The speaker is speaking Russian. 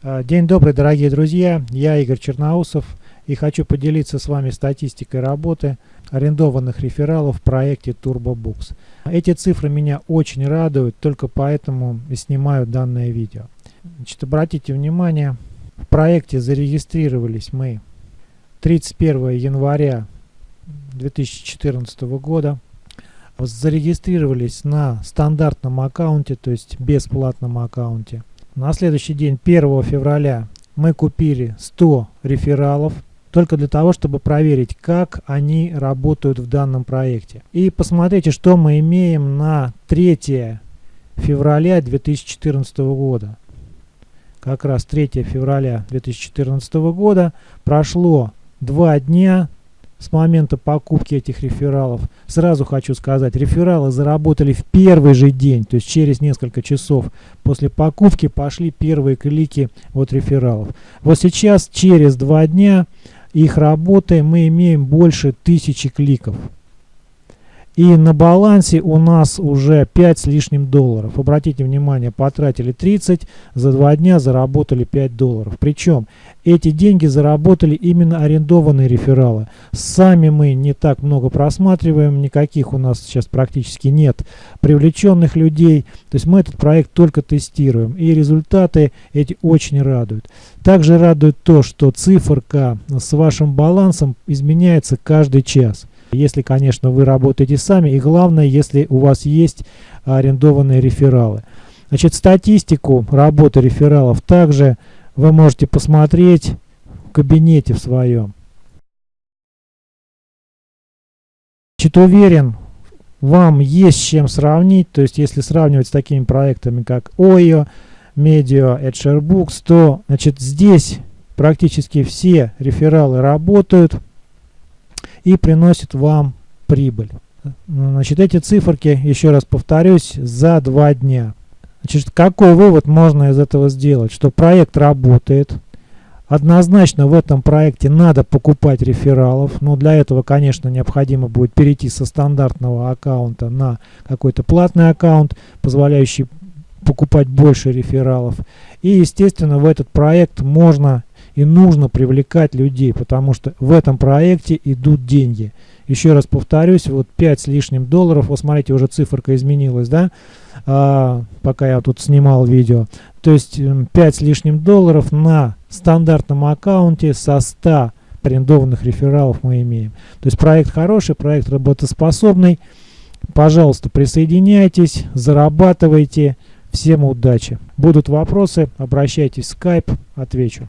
А, день добрый, дорогие друзья, я Игорь Черноусов и хочу поделиться с вами статистикой работы арендованных рефералов в проекте TurboBooks. Эти цифры меня очень радуют, только поэтому и снимаю данное видео. Значит, обратите внимание, в проекте зарегистрировались мы 31 января 2014 года. Зарегистрировались на стандартном аккаунте, то есть бесплатном аккаунте. На следующий день, 1 февраля, мы купили 100 рефералов, только для того, чтобы проверить, как они работают в данном проекте. И посмотрите, что мы имеем на 3 февраля 2014 года. Как раз 3 февраля 2014 года прошло два дня с момента покупки этих рефералов. Сразу хочу сказать, рефералы заработали в первый же день, то есть через несколько часов после покупки пошли первые клики от рефералов. Вот сейчас, через два дня их работы, мы имеем больше тысячи кликов. И на балансе у нас уже 5 с лишним долларов. Обратите внимание, потратили 30, за 2 дня заработали 5 долларов. Причем эти деньги заработали именно арендованные рефералы. Сами мы не так много просматриваем, никаких у нас сейчас практически нет привлеченных людей. То есть мы этот проект только тестируем. И результаты эти очень радуют. Также радует то, что циферка с вашим балансом изменяется каждый час. Если, конечно, вы работаете сами, и главное, если у вас есть арендованные рефералы. Значит, статистику работы рефералов также вы можете посмотреть в кабинете в своем. Значит, уверен, вам есть с чем сравнить, то есть если сравнивать с такими проектами, как OYO, Medio, EdgeRBooks, то значит, здесь практически все рефералы работают и приносит вам прибыль. Значит, эти циферки, еще раз повторюсь, за два дня. Значит, какой вывод можно из этого сделать? Что проект работает. Однозначно в этом проекте надо покупать рефералов, но для этого, конечно, необходимо будет перейти со стандартного аккаунта на какой-то платный аккаунт, позволяющий покупать больше рефералов. И, естественно, в этот проект можно и нужно привлекать людей, потому что в этом проекте идут деньги. Еще раз повторюсь, вот 5 с лишним долларов, вот смотрите, уже циферка изменилась, да, а, пока я тут снимал видео. То есть 5 с лишним долларов на стандартном аккаунте со 100 арендованных рефералов мы имеем. То есть проект хороший, проект работоспособный. Пожалуйста, присоединяйтесь, зарабатывайте. Всем удачи. Будут вопросы, обращайтесь в Skype, отвечу.